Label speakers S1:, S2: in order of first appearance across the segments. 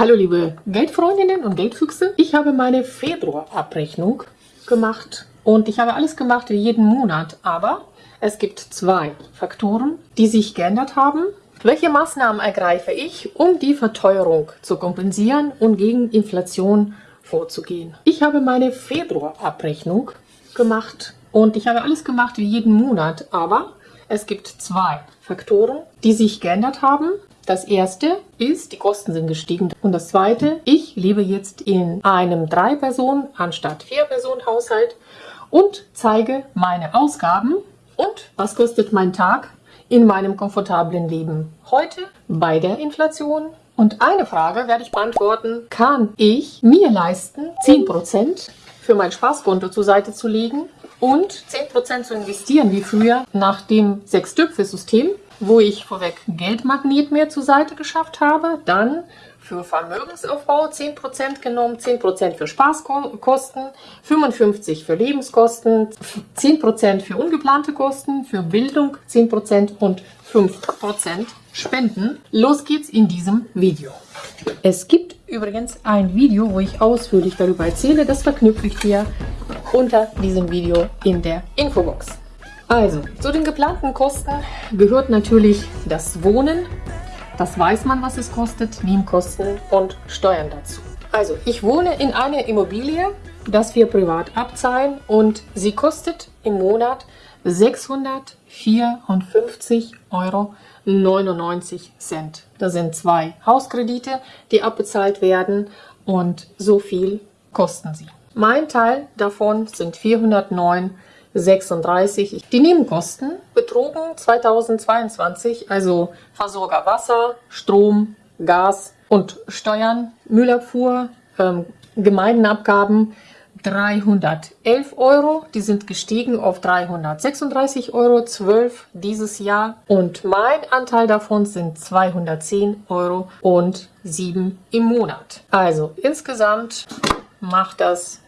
S1: Hallo liebe Geldfreundinnen und Geldfüchse. Ich habe meine Februarabrechnung gemacht und ich habe alles gemacht wie jeden Monat, aber es gibt zwei Faktoren, die sich geändert haben. Welche Maßnahmen ergreife ich, um die Verteuerung zu kompensieren und gegen Inflation vorzugehen? Ich habe meine Februarabrechnung gemacht und ich habe alles gemacht wie jeden Monat, aber es gibt zwei Faktoren, die sich geändert haben. Das erste ist, die Kosten sind gestiegen. Und das zweite, ich lebe jetzt in einem Drei-Personen- anstatt Vier-Personen-Haushalt und zeige meine Ausgaben und was kostet mein Tag in meinem komfortablen Leben heute bei der Inflation. Und eine Frage werde ich beantworten, kann ich mir leisten, 10% für mein Spaßkonto zur Seite zu legen und 10% zu investieren wie früher nach dem Sechs-Töpfe-System, wo ich vorweg Geldmagnet mehr zur Seite geschafft habe, dann für Vermögensaufbau 10% genommen, 10% für Spaßkosten, 55% für Lebenskosten, 10% für ungeplante Kosten, für Bildung 10% und 5% Spenden. Los geht's in diesem Video. Es gibt übrigens ein Video, wo ich ausführlich darüber erzähle. Das verknüpfe ich dir unter diesem Video in der Infobox. Also, zu den geplanten Kosten gehört natürlich das Wohnen. Das weiß man, was es kostet, Nebenkosten und Steuern dazu. Also, ich wohne in einer Immobilie, das wir privat abzahlen und sie kostet im Monat 654,99 Euro. Das sind zwei Hauskredite, die abbezahlt werden und so viel kosten sie. Mein Teil davon sind 409,36. Die Nebenkosten betrugen 2022, also Versorger Wasser, Strom, Gas und Steuern, Müllabfuhr, ähm, Gemeindenabgaben 311 Euro. Die sind gestiegen auf 336 Euro, 12 dieses Jahr. Und mein Anteil davon sind 210 Euro und 7 im Monat. Also insgesamt macht das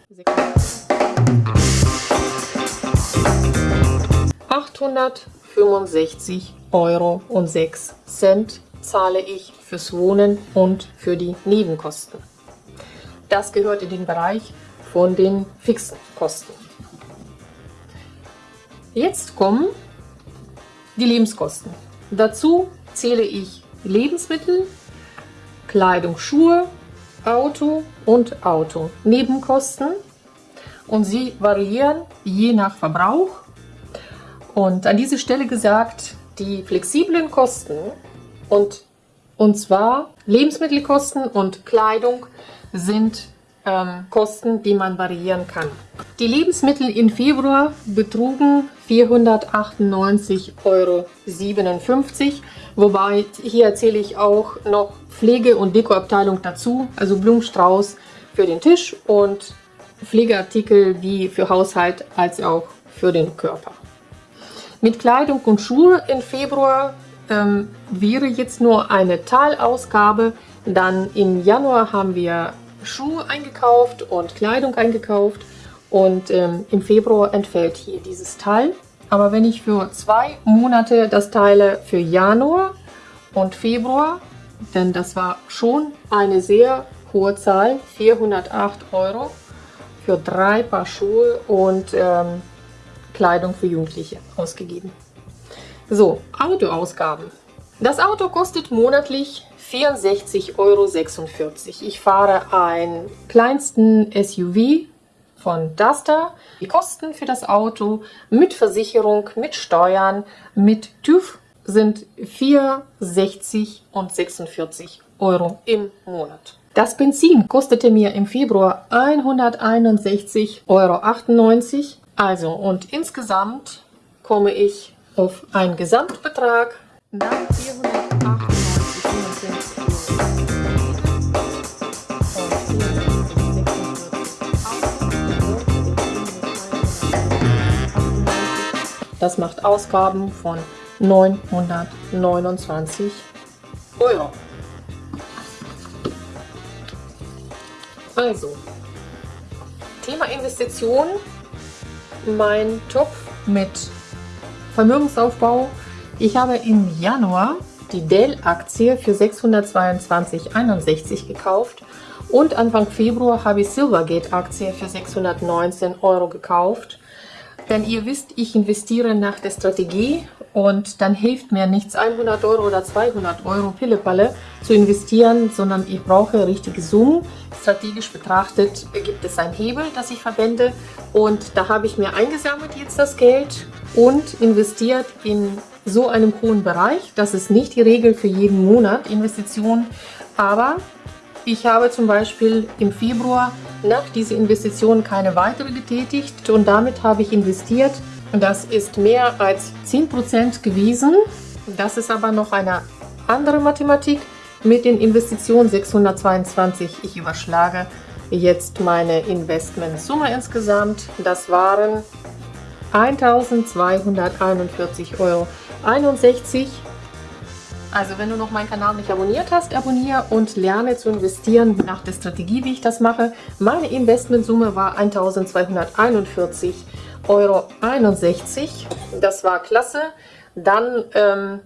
S1: 865 Euro und 6 Cent zahle ich fürs Wohnen und für die Nebenkosten. Das gehört in den Bereich von den fixen Kosten. Jetzt kommen die Lebenskosten. Dazu zähle ich Lebensmittel, Kleidung, Schuhe, Auto und Auto. Nebenkosten und sie variieren je nach Verbrauch. Und an dieser Stelle gesagt, die flexiblen Kosten und, und zwar Lebensmittelkosten und Kleidung sind ähm, Kosten, die man variieren kann. Die Lebensmittel im Februar betrugen 498,57 Euro. Wobei hier erzähle ich auch noch Pflege- und Dekoabteilung dazu, also Blumenstrauß für den Tisch und Pflegeartikel wie für Haushalt als auch für den Körper. Mit Kleidung und Schuhe im Februar ähm, wäre jetzt nur eine Teilausgabe. Dann im Januar haben wir Schuhe eingekauft und Kleidung eingekauft und ähm, im Februar entfällt hier dieses Teil. Aber wenn ich für zwei Monate das teile für Januar und Februar, denn das war schon eine sehr hohe Zahl, 408 Euro für drei Paar Schuhe und ähm, Kleidung für Jugendliche ausgegeben. So, Autoausgaben. Das Auto kostet monatlich 64,46 Euro. Ich fahre einen kleinsten SUV von Duster. Die Kosten für das Auto mit Versicherung, mit Steuern, mit TÜV sind 4,60 und 46 Euro im Monat. Das Benzin kostete mir im Februar 161,98 Euro. Also und insgesamt komme ich auf einen Gesamtbetrag. Nach 498,45 Das macht Ausgaben von 929 Euro. Also, Thema Investition, mein Topf mit Vermögensaufbau ich habe im Januar die Dell-Aktie für 622,61 gekauft und Anfang Februar habe ich Silvergate-Aktie für 619 Euro gekauft. Denn ihr wisst, ich investiere nach der Strategie und dann hilft mir nichts 100 Euro oder 200 Euro Pillepalle zu investieren, sondern ich brauche richtige Summen. Strategisch betrachtet gibt es einen Hebel, das ich verwende und da habe ich mir eingesammelt jetzt das Geld und investiert in so einem hohen Bereich. Das ist nicht die Regel für jeden Monat Investition, aber ich habe zum Beispiel im Februar nach dieser Investition keine weitere getätigt und damit habe ich investiert. Das ist mehr als 10% gewesen. Das ist aber noch eine andere Mathematik mit den Investitionen 622. Ich überschlage jetzt meine Investmentsumme insgesamt. Das waren 1241,61 Euro. Also wenn du noch meinen Kanal nicht abonniert hast, abonniere und lerne zu investieren nach der Strategie, wie ich das mache. Meine Investmentsumme war 1241,61 Euro. Das war klasse. Dann ähm,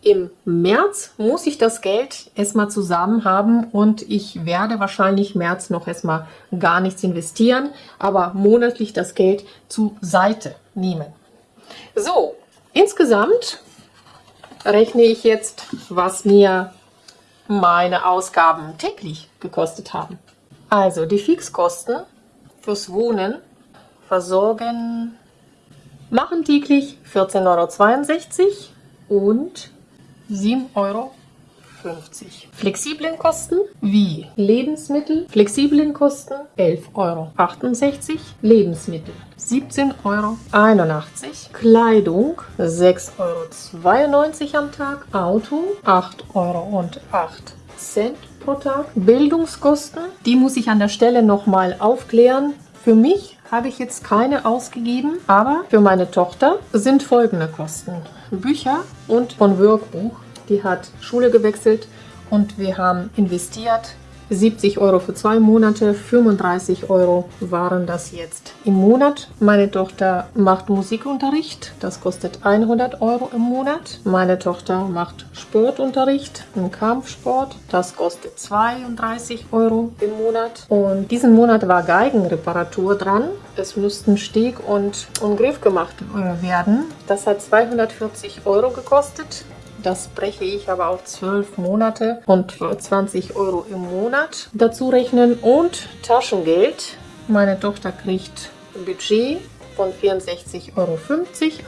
S1: im März muss ich das Geld erstmal zusammen haben und ich werde wahrscheinlich März noch erstmal gar nichts investieren, aber monatlich das Geld zur Seite nehmen. So, insgesamt rechne ich jetzt, was mir meine Ausgaben täglich gekostet haben. Also die Fixkosten fürs Wohnen versorgen machen täglich 14,62 Euro und 7,50 Euro. Flexiblen Kosten wie Lebensmittel, flexiblen Kosten 11,68 Euro. Lebensmittel 17,81 Euro. Kleidung 6,92 Euro am Tag. Auto 8,08 Euro pro Tag. Bildungskosten, die muss ich an der Stelle nochmal aufklären. Für mich habe ich jetzt keine ausgegeben, aber für meine Tochter sind folgende Kosten. Bücher und von Workbuch. Die hat Schule gewechselt und wir haben investiert 70 Euro für zwei Monate, 35 Euro waren das jetzt im Monat. Meine Tochter macht Musikunterricht, das kostet 100 Euro im Monat. Meine Tochter macht Sportunterricht, im Kampfsport, das kostet 32 Euro im Monat. Und diesen Monat war Geigenreparatur dran. Es mussten Steg und, und Griff gemacht werden. Das hat 240 Euro gekostet. Das breche ich aber auf 12 Monate und 20 Euro im Monat dazu rechnen. Und Taschengeld. Meine Tochter kriegt Budget von 64,50 Euro.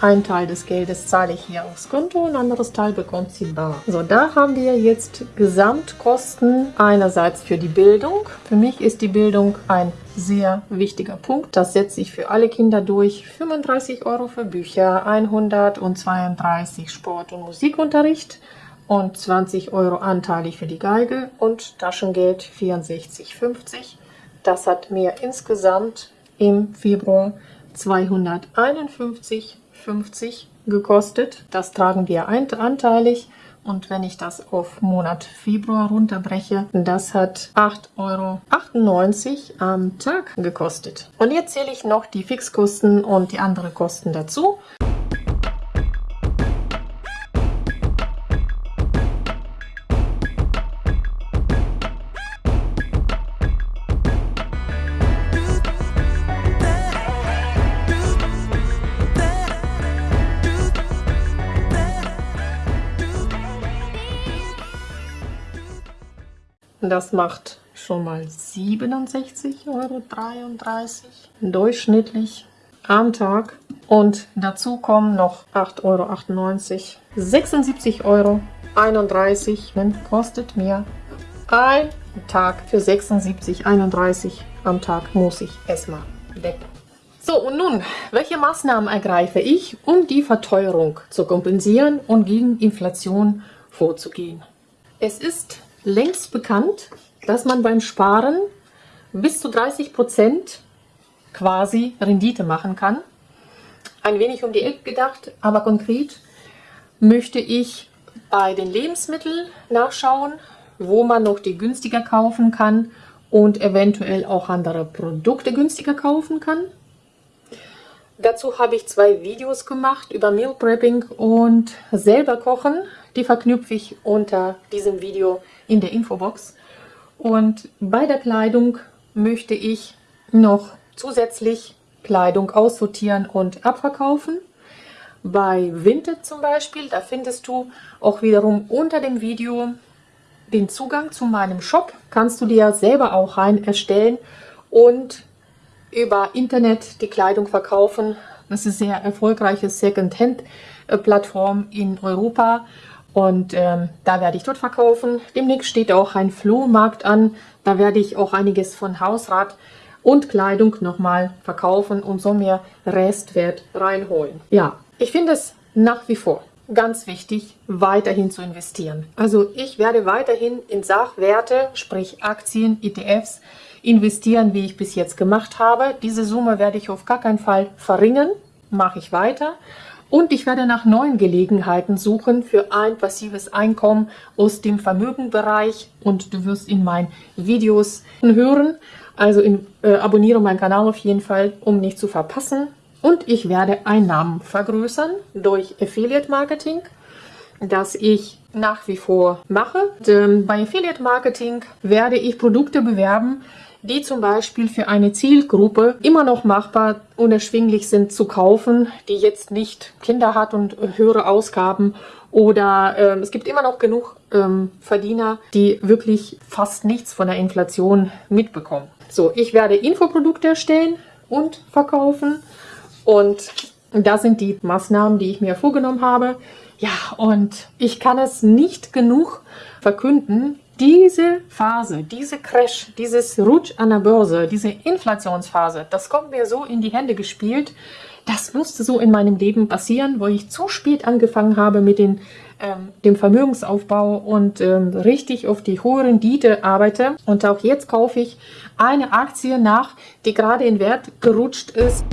S1: Ein Teil des Geldes zahle ich hier aufs Konto, ein anderes Teil bekommt sie bar. So, da haben wir jetzt Gesamtkosten einerseits für die Bildung. Für mich ist die Bildung ein sehr wichtiger Punkt. Das setze ich für alle Kinder durch. 35 Euro für Bücher, 132 Sport- und Musikunterricht und 20 Euro anteilig für die Geige und Taschengeld 64,50. Das hat mir insgesamt im Februar 251,50 gekostet. Das tragen wir anteilig. Und wenn ich das auf Monat Februar runterbreche, das hat 8,98 Euro am Tag gekostet. Und jetzt zähle ich noch die Fixkosten und die anderen Kosten dazu. Das macht schon mal 67,33 Euro durchschnittlich am Tag. Und dazu kommen noch 8,98 Euro. 76,31 Euro kostet mir ein Tag für 76,31 am Tag muss ich erstmal decken. So, und nun, welche Maßnahmen ergreife ich, um die Verteuerung zu kompensieren und gegen Inflation vorzugehen? Es ist längst bekannt, dass man beim Sparen bis zu 30 Prozent quasi Rendite machen kann. Ein wenig um die Ecke gedacht, aber konkret möchte ich bei den Lebensmitteln nachschauen, wo man noch die günstiger kaufen kann und eventuell auch andere Produkte günstiger kaufen kann. Dazu habe ich zwei Videos gemacht über Meal Prepping und selber kochen. Die verknüpfe ich unter diesem Video in der Infobox. Und bei der Kleidung möchte ich noch zusätzlich Kleidung aussortieren und abverkaufen. Bei Vinted zum Beispiel, da findest du auch wiederum unter dem Video den Zugang zu meinem Shop. Kannst du dir selber auch rein erstellen und über Internet die Kleidung verkaufen. Das ist eine sehr erfolgreiche Second-Hand-Plattform in Europa und ähm, da werde ich dort verkaufen. Demnächst steht auch ein Flohmarkt an. Da werde ich auch einiges von Hausrat und Kleidung nochmal verkaufen und so mehr Restwert reinholen. Ja, ich finde es nach wie vor ganz wichtig, weiterhin zu investieren. Also ich werde weiterhin in Sachwerte, sprich Aktien, ETFs, investieren, wie ich bis jetzt gemacht habe. Diese Summe werde ich auf gar keinen Fall verringern, mache ich weiter. Und ich werde nach neuen Gelegenheiten suchen für ein passives Einkommen aus dem Vermögenbereich. Und du wirst in meinen Videos hören. Also in, äh, abonniere meinen Kanal auf jeden Fall, um nicht zu verpassen. Und ich werde Einnahmen vergrößern durch Affiliate Marketing, das ich nach wie vor mache. Und, ähm, bei Affiliate Marketing werde ich Produkte bewerben, die zum Beispiel für eine Zielgruppe immer noch machbar und erschwinglich sind zu kaufen, die jetzt nicht Kinder hat und höhere Ausgaben oder ähm, es gibt immer noch genug ähm, Verdiener, die wirklich fast nichts von der Inflation mitbekommen. So, ich werde Infoprodukte erstellen und verkaufen und das sind die Maßnahmen, die ich mir vorgenommen habe. Ja, und ich kann es nicht genug verkünden, diese Phase, diese Crash, dieses Rutsch an der Börse, diese Inflationsphase, das kommt mir so in die Hände gespielt. Das musste so in meinem Leben passieren, wo ich zu spät angefangen habe mit den, ähm, dem Vermögensaufbau und ähm, richtig auf die hohe Rendite arbeite. Und auch jetzt kaufe ich eine Aktie nach, die gerade in Wert gerutscht ist.